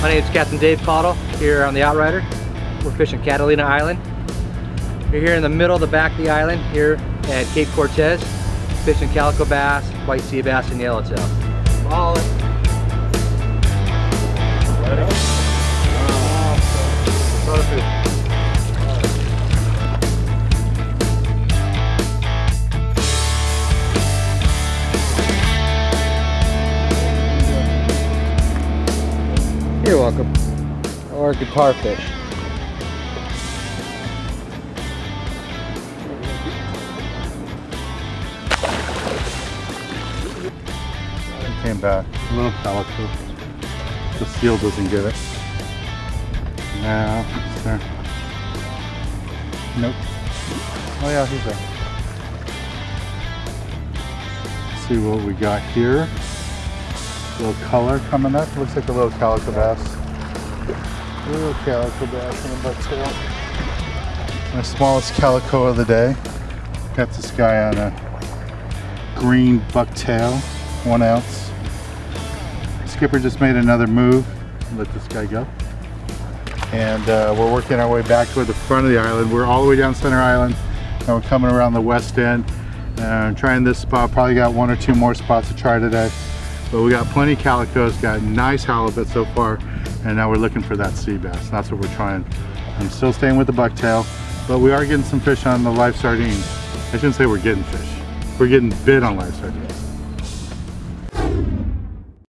My name is Captain Dave Caudle here on the Outrider. We're fishing Catalina Island. We're here in the middle of the back of the island here at Cape Cortez, fishing calico bass, white sea bass, and yellowtail. It. Perfect. You're welcome. Or guitar fish. It came back. A little calico. The seal doesn't get it. No, it's there. Nope. Oh yeah, he's there. Let's see what we got here. Little color coming up. Looks like a little calico bass. A little calico bass in the bucktail. My smallest calico of the day. Got this guy on a green bucktail, one ounce. Skipper just made another move. Let this guy go. And uh, we're working our way back toward the front of the island. We're all the way down Center Island, and we're coming around the west end. Uh, trying this spot. Probably got one or two more spots to try today. But we got plenty of calicos, got nice halibut so far, and now we're looking for that sea bass. That's what we're trying. I'm still staying with the bucktail, but we are getting some fish on the live sardines. I shouldn't say we're getting fish. We're getting bit on live sardines.